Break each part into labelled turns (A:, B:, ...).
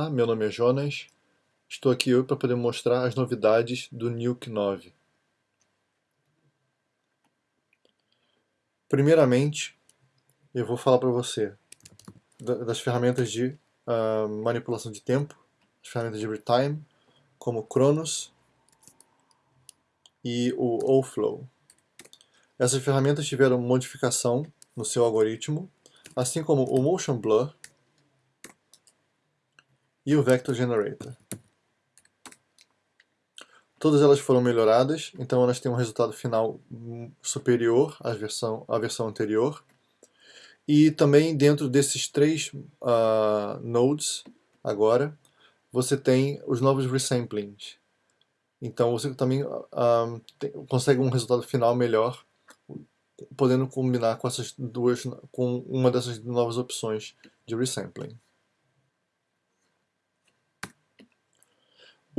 A: meu nome é Jonas. Estou aqui hoje para poder mostrar as novidades do Nuke 9. Primeiramente, eu vou falar para você das ferramentas de uh, manipulação de tempo, as ferramentas de retime, como Cronos e o OFlow. Essas ferramentas tiveram modificação no seu algoritmo, assim como o Motion Blur, e o Vector Generator. Todas elas foram melhoradas, então elas têm um resultado final superior à versão, à versão anterior. E também dentro desses três uh, nodes, agora, você tem os novos resamplings. Então você também uh, tem, consegue um resultado final melhor, podendo combinar com essas duas, com uma dessas novas opções de resampling.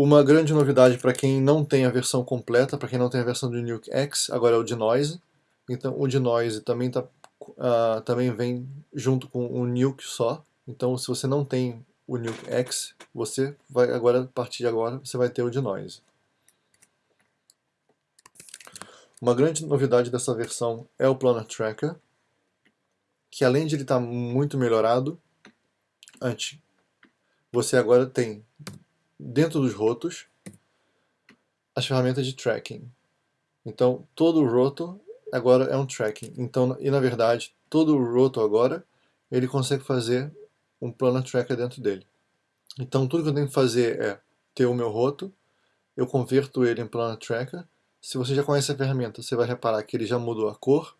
A: Uma grande novidade para quem não tem a versão completa, para quem não tem a versão do Nuke X, agora é o Denoise. Então o Denoise também, tá, uh, também vem junto com o Nuke só. Então se você não tem o Nuke X, você vai agora, a partir de agora, você vai ter o Denoise. Uma grande novidade dessa versão é o Planar Tracker, que além de ele estar tá muito melhorado, antes, você agora tem dentro dos rotos as ferramentas de tracking. Então, todo o roto agora é um tracking. Então, e na verdade, todo o roto agora, ele consegue fazer um planar tracker dentro dele. Então, tudo que eu tenho que fazer é ter o meu roto, eu converto ele em planar tracker. Se você já conhece a ferramenta, você vai reparar que ele já mudou a cor.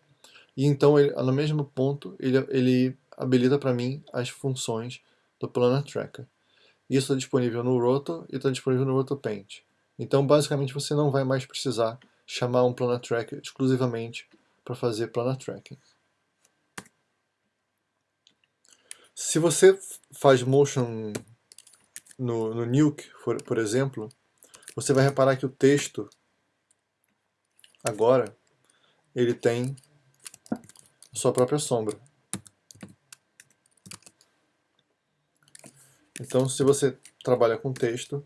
A: E então, ele, no mesmo ponto, ele, ele habilita para mim as funções do planar tracker. Isso está disponível no Roto e está disponível no RotoPaint. Então, basicamente, você não vai mais precisar chamar um Planar Tracker exclusivamente para fazer Planar Tracking. Se você faz motion no, no Nuke, por, por exemplo, você vai reparar que o texto, agora, ele tem sua própria sombra. Então, se você trabalha com texto,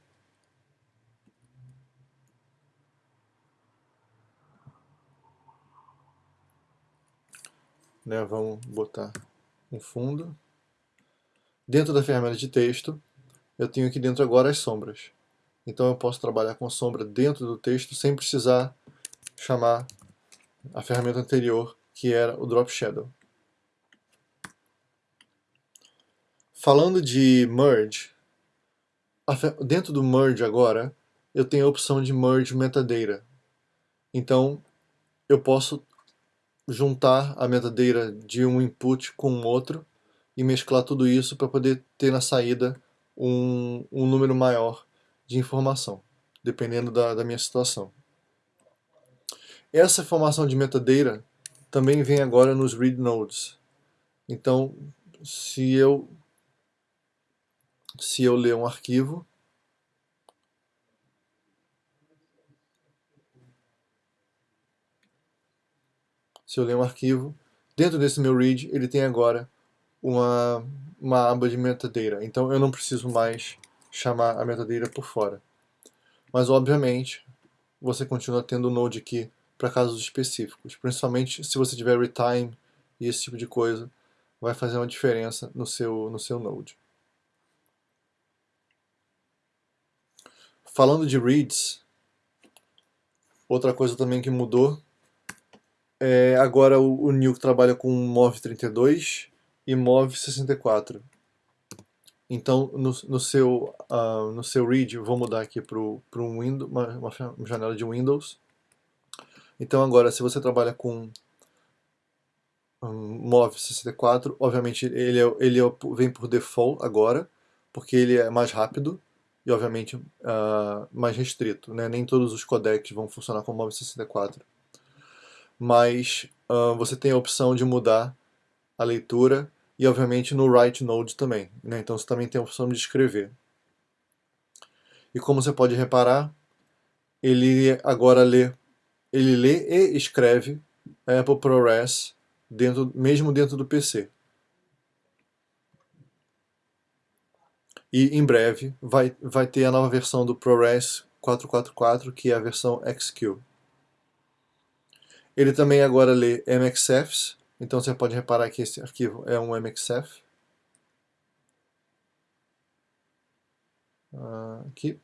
A: né, vamos botar um fundo. Dentro da ferramenta de texto, eu tenho aqui dentro agora as sombras. Então eu posso trabalhar com sombra dentro do texto sem precisar chamar a ferramenta anterior, que era o Drop Shadow. Falando de merge, dentro do merge agora, eu tenho a opção de merge metadata. Então, eu posso juntar a metadata de um input com outro e mesclar tudo isso para poder ter na saída um, um número maior de informação, dependendo da, da minha situação. Essa informação de metadata também vem agora nos read nodes. Então, se eu se eu ler um arquivo, se eu ler um arquivo, dentro desse meu read ele tem agora uma, uma aba de metadata, então eu não preciso mais chamar a metadata por fora. Mas obviamente você continua tendo o Node aqui para casos específicos, principalmente se você tiver retime e esse tipo de coisa, vai fazer uma diferença no seu, no seu Node. Falando de reads, outra coisa também que mudou é agora o, o Nuke trabalha com MOV32 e MOV64. Então, no, no, seu, uh, no seu read, vou mudar aqui para um uma, uma, janela de Windows. Então agora, se você trabalha com um, MOV64, obviamente ele, é, ele é, vem por default agora, porque ele é mais rápido e obviamente uh, mais restrito. Né? Nem todos os codecs vão funcionar com MOV64. Mas uh, você tem a opção de mudar a leitura e obviamente no write node também. Né? Então você também tem a opção de escrever. E como você pode reparar, ele agora lê, ele lê e escreve Apple ProRes dentro, mesmo dentro do PC. E em breve vai, vai ter a nova versão do ProRes 444, que é a versão XQ. Ele também agora lê MXFs, então você pode reparar que esse arquivo é um MXF. Ah, aqui.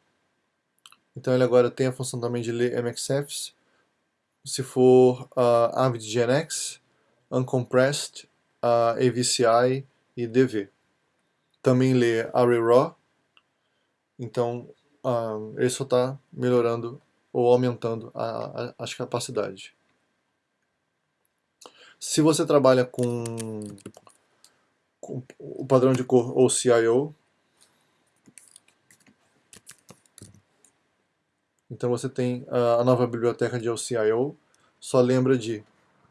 A: Então ele agora tem a função também de ler MXFs. Se for uh, AvidGNX, Uncompressed, uh, AVCI e DV também lê ArrayRaw, então uh, ele só está melhorando ou aumentando a, a, as capacidades. Se você trabalha com, com o padrão de cor OCIO, então você tem a, a nova biblioteca de OCIO, só lembra de,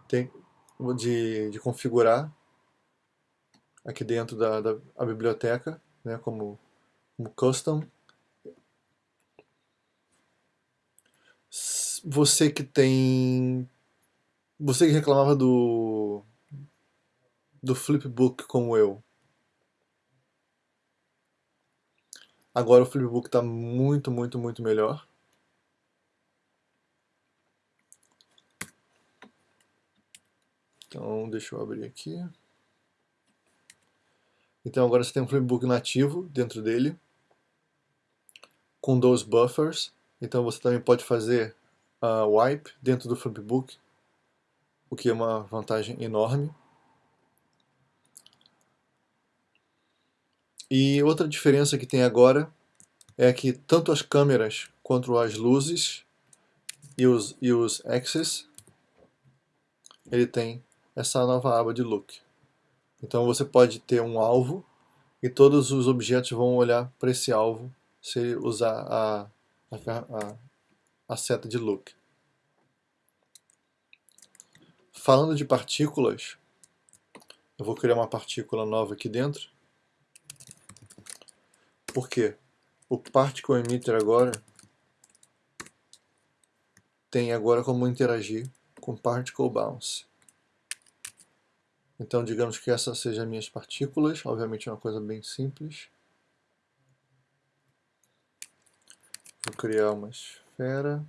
A: tem, de, de configurar aqui dentro da, da a biblioteca, né, como, como custom. Você que tem... Você que reclamava do, do flipbook como eu. Agora o flipbook está muito, muito, muito melhor. Então, deixa eu abrir aqui. Então agora você tem um flipbook nativo dentro dele, com dois buffers. Então você também pode fazer uh, wipe dentro do flipbook, o que é uma vantagem enorme. E outra diferença que tem agora é que tanto as câmeras quanto as luzes e os, e os axes, ele tem essa nova aba de look. Então você pode ter um alvo e todos os objetos vão olhar para esse alvo se usar a, a, a seta de look. Falando de partículas, eu vou criar uma partícula nova aqui dentro. Por quê? O Particle Emitter agora tem agora como interagir com Particle Bounce. Então, digamos que essas sejam minhas partículas, obviamente é uma coisa bem simples. Vou criar uma esfera.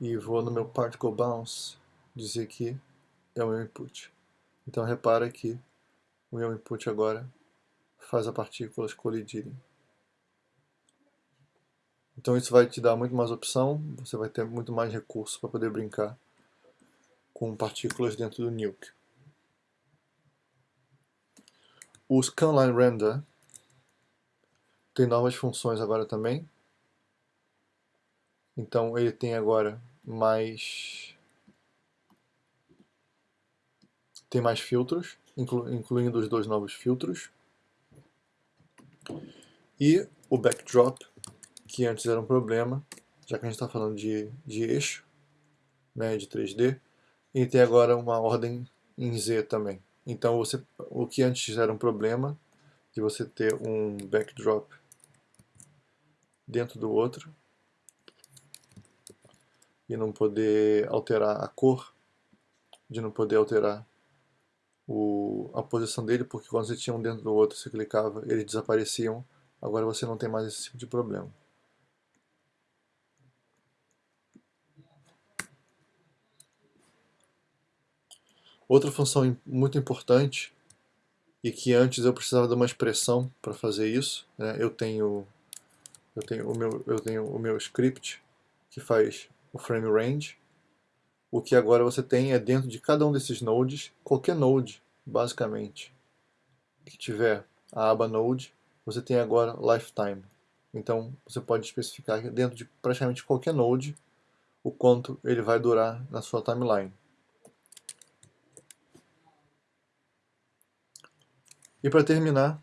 A: E vou no meu Particle Bounce dizer que é o meu input. Então repara que o meu input agora faz as partículas colidirem. Então isso vai te dar muito mais opção, você vai ter muito mais recursos para poder brincar com partículas dentro do Nuke. O Scanline Render tem novas funções agora também. Então ele tem agora mais tem mais filtros, inclu, incluindo os dois novos filtros. E o backdrop que antes era um problema, já que a gente está falando de, de eixo, né, de 3D, e tem agora uma ordem em Z também. Então você, o que antes era um problema, de você ter um backdrop dentro do outro, e não poder alterar a cor, de não poder alterar o, a posição dele, porque quando você tinha um dentro do outro, você clicava, eles desapareciam, agora você não tem mais esse tipo de problema. Outra função muito importante e que antes eu precisava de uma expressão para fazer isso, né? eu tenho eu tenho o meu eu tenho o meu script que faz o frame range. O que agora você tem é dentro de cada um desses nodes, qualquer node, basicamente, que tiver a aba node, você tem agora lifetime. Então você pode especificar dentro de praticamente qualquer node o quanto ele vai durar na sua timeline. E para terminar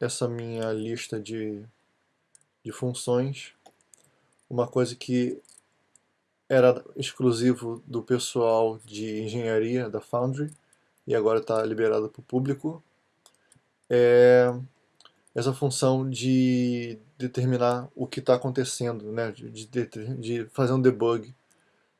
A: essa minha lista de, de funções, uma coisa que era exclusivo do pessoal de engenharia da Foundry e agora está liberado para o público, é essa função de determinar o que está acontecendo, né? de, de, de, fazer um debug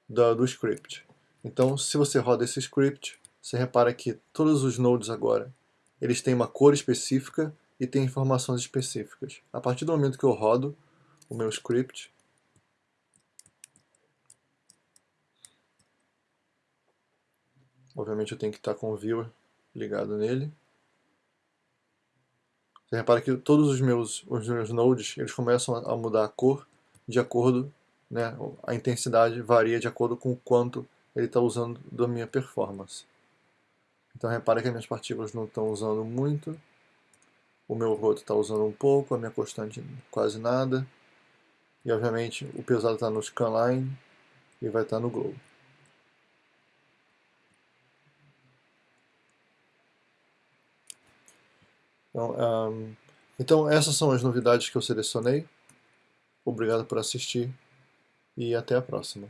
A: da, do script. Então, se você roda esse script, você repara que todos os nodes agora, eles têm uma cor específica e têm informações específicas. A partir do momento que eu rodo o meu script, obviamente eu tenho que estar com o viewer ligado nele. Você repara que todos os meus, os meus nodes eles começam a mudar a cor de acordo, né, a intensidade varia de acordo com o quanto ele está usando da minha performance. Então repara que as minhas partículas não estão usando muito, o meu roto está usando um pouco, a minha constante quase nada, e obviamente o pesado está no scanline e vai estar tá no globo. Então, um, então essas são as novidades que eu selecionei. Obrigado por assistir e até a próxima.